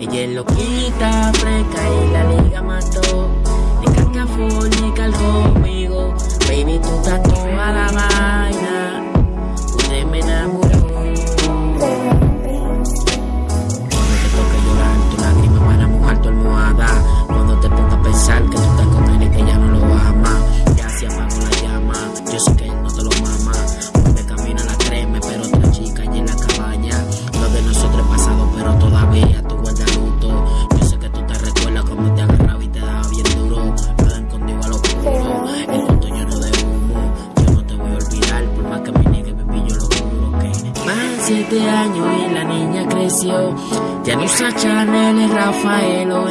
Ella es loquita, fresca y la liga mató. Ni cascafón, ni calcó conmigo. Baby, tú estás toda la mano. siete años y la niña creció. Ya no usa Chanel, Rafael o